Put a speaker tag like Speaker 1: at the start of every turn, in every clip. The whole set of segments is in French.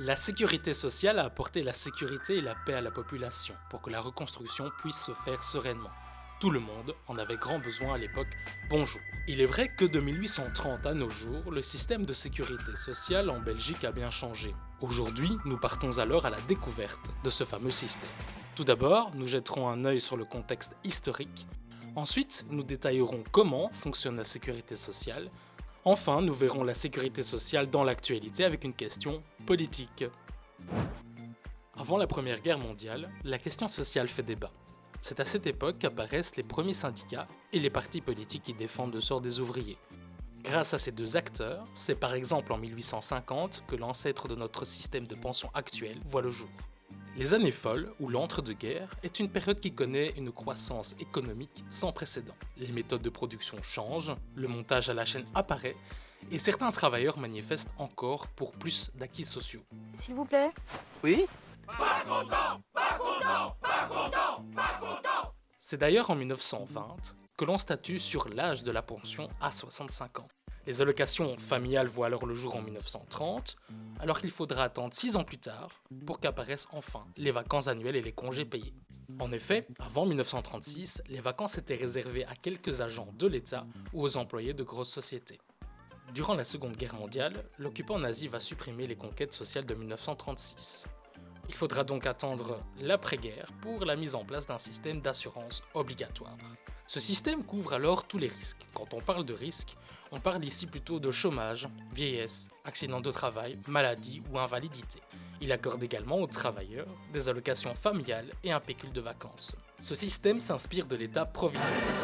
Speaker 1: La sécurité sociale a apporté la sécurité et la paix à la population pour que la reconstruction puisse se faire sereinement. Tout le monde en avait grand besoin à l'époque. Bonjour. Il est vrai que de 1830 à nos jours, le système de sécurité sociale en Belgique a bien changé. Aujourd'hui, nous partons alors à la découverte de ce fameux système. Tout d'abord, nous jetterons un œil sur le contexte historique. Ensuite, nous détaillerons comment fonctionne la sécurité sociale Enfin, nous verrons la sécurité sociale dans l'actualité avec une question politique. Avant la Première Guerre mondiale, la question sociale fait débat. C'est à cette époque qu'apparaissent les premiers syndicats et les partis politiques qui défendent le sort des ouvriers. Grâce à ces deux acteurs, c'est par exemple en 1850 que l'ancêtre de notre système de pension actuel voit le jour. Les années folles, ou l'entre-deux-guerres, est une période qui connaît une croissance économique sans précédent. Les méthodes de production changent, le montage à la chaîne apparaît, et certains travailleurs manifestent encore pour plus d'acquis sociaux.
Speaker 2: S'il vous plaît
Speaker 3: Oui
Speaker 4: Pas content Pas content Pas content Pas content
Speaker 1: C'est d'ailleurs en 1920 que l'on statue sur l'âge de la pension à 65 ans. Les allocations familiales voient alors le jour en 1930, alors qu'il faudra attendre 6 ans plus tard pour qu'apparaissent enfin les vacances annuelles et les congés payés. En effet, avant 1936, les vacances étaient réservées à quelques agents de l'État ou aux employés de grosses sociétés. Durant la Seconde Guerre mondiale, l'occupant nazi va supprimer les conquêtes sociales de 1936. Il faudra donc attendre l'après-guerre pour la mise en place d'un système d'assurance obligatoire. Ce système couvre alors tous les risques. Quand on parle de risques, on parle ici plutôt de chômage, vieillesse, accident de travail, maladie ou invalidité. Il accorde également aux travailleurs des allocations familiales et un pécule de vacances. Ce système s'inspire de l'État-providence.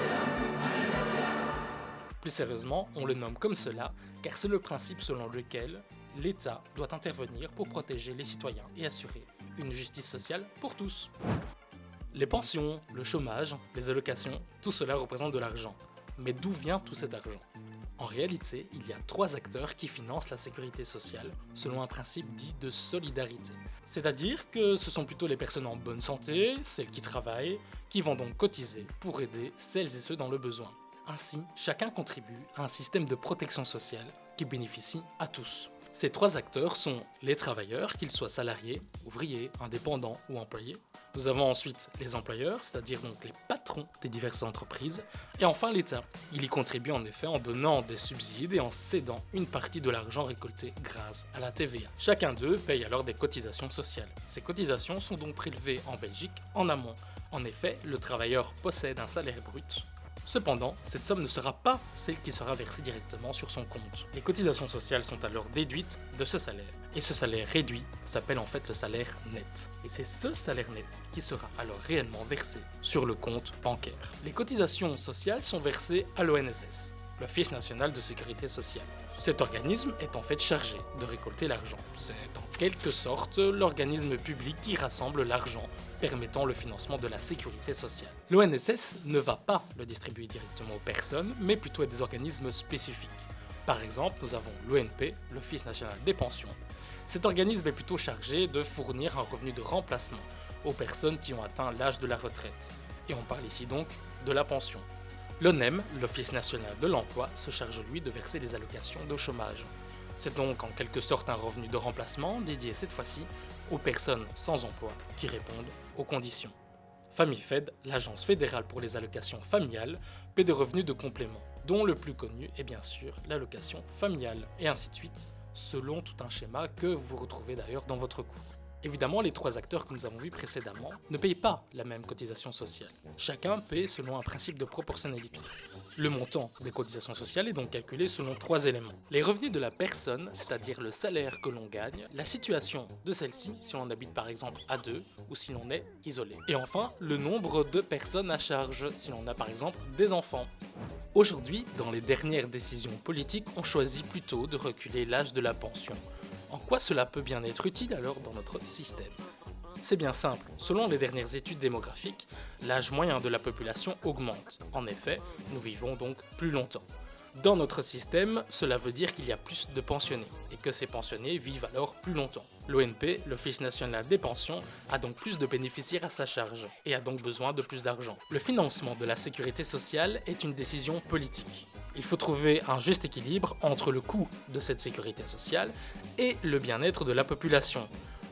Speaker 1: Plus sérieusement, on le nomme comme cela car c'est le principe selon lequel l'État doit intervenir pour protéger les citoyens et assurer une justice sociale pour tous. Les pensions, le chômage, les allocations, tout cela représente de l'argent. Mais d'où vient tout cet argent? En réalité, il y a trois acteurs qui financent la sécurité sociale selon un principe dit de solidarité. C'est-à-dire que ce sont plutôt les personnes en bonne santé, celles qui travaillent, qui vont donc cotiser pour aider celles et ceux dans le besoin. Ainsi, chacun contribue à un système de protection sociale qui bénéficie à tous. Ces trois acteurs sont les travailleurs, qu'ils soient salariés, ouvriers, indépendants ou employés, nous avons ensuite les employeurs, c'est-à-dire donc les patrons des diverses entreprises, et enfin l'État. Il y contribue en effet en donnant des subsides et en cédant une partie de l'argent récolté grâce à la TVA. Chacun d'eux paye alors des cotisations sociales. Ces cotisations sont donc prélevées en Belgique en amont. En effet, le travailleur possède un salaire brut Cependant, cette somme ne sera pas celle qui sera versée directement sur son compte. Les cotisations sociales sont alors déduites de ce salaire. Et ce salaire réduit s'appelle en fait le salaire net. Et c'est ce salaire net qui sera alors réellement versé sur le compte bancaire. Les cotisations sociales sont versées à l'ONSS, l'Office national de sécurité sociale. Cet organisme est en fait chargé de récolter l'argent. C'est en quelque sorte l'organisme public qui rassemble l'argent permettant le financement de la sécurité sociale. L'ONSS ne va pas le distribuer directement aux personnes, mais plutôt à des organismes spécifiques. Par exemple, nous avons l'ONP, l'Office national des pensions. Cet organisme est plutôt chargé de fournir un revenu de remplacement aux personnes qui ont atteint l'âge de la retraite. Et on parle ici donc de la pension. L'ONEM, l'Office national de l'emploi, se charge lui de verser les allocations de chômage. C'est donc en quelque sorte un revenu de remplacement dédié cette fois-ci aux personnes sans emploi qui répondent aux conditions. FamiFed, l'agence fédérale pour les allocations familiales, paie des revenus de complément, dont le plus connu est bien sûr l'allocation familiale, et ainsi de suite, selon tout un schéma que vous retrouvez d'ailleurs dans votre cours. Évidemment, les trois acteurs que nous avons vus précédemment ne payent pas la même cotisation sociale. Chacun paie selon un principe de proportionnalité. Le montant des cotisations sociales est donc calculé selon trois éléments. Les revenus de la personne, c'est-à-dire le salaire que l'on gagne, la situation de celle-ci, si on habite par exemple à deux ou si l'on est isolé. Et enfin, le nombre de personnes à charge, si l'on a par exemple des enfants. Aujourd'hui, dans les dernières décisions politiques, on choisit plutôt de reculer l'âge de la pension en quoi cela peut bien être utile alors dans notre système C'est bien simple, selon les dernières études démographiques, l'âge moyen de la population augmente. En effet, nous vivons donc plus longtemps. Dans notre système, cela veut dire qu'il y a plus de pensionnés, et que ces pensionnés vivent alors plus longtemps. L'ONP, l'Office national des pensions, a donc plus de bénéficiaires à sa charge, et a donc besoin de plus d'argent. Le financement de la sécurité sociale est une décision politique. Il faut trouver un juste équilibre entre le coût de cette sécurité sociale et le bien-être de la population.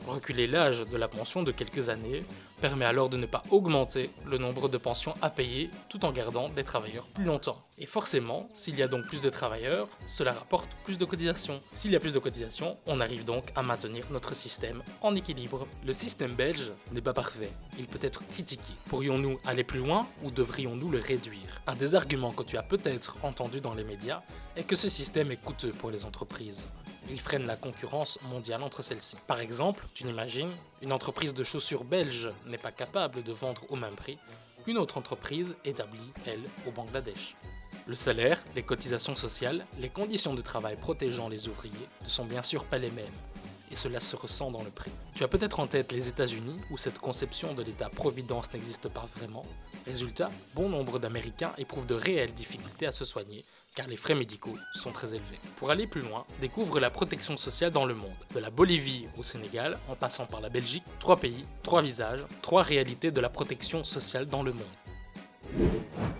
Speaker 1: Reculer l'âge de la pension de quelques années permet alors de ne pas augmenter le nombre de pensions à payer tout en gardant des travailleurs plus longtemps. Et forcément, s'il y a donc plus de travailleurs, cela rapporte plus de cotisations. S'il y a plus de cotisations, on arrive donc à maintenir notre système en équilibre. Le système belge n'est pas parfait, il peut être critiqué. Pourrions-nous aller plus loin ou devrions-nous le réduire? Un des arguments que tu as peut-être entendu dans les médias est que ce système est coûteux pour les entreprises il freine la concurrence mondiale entre celles-ci. Par exemple, tu n'imagines, une entreprise de chaussures belge n'est pas capable de vendre au même prix qu'une autre entreprise établie, elle, au Bangladesh. Le salaire, les cotisations sociales, les conditions de travail protégeant les ouvriers ne sont bien sûr pas les mêmes, et cela se ressent dans le prix. Tu as peut-être en tête les États-Unis où cette conception de l'État-providence n'existe pas vraiment. Résultat, bon nombre d'Américains éprouvent de réelles difficultés à se soigner car les frais médicaux sont très élevés. Pour aller plus loin, découvre la protection sociale dans le monde. De la Bolivie au Sénégal, en passant par la Belgique, trois pays, trois visages, trois réalités de la protection sociale dans le monde.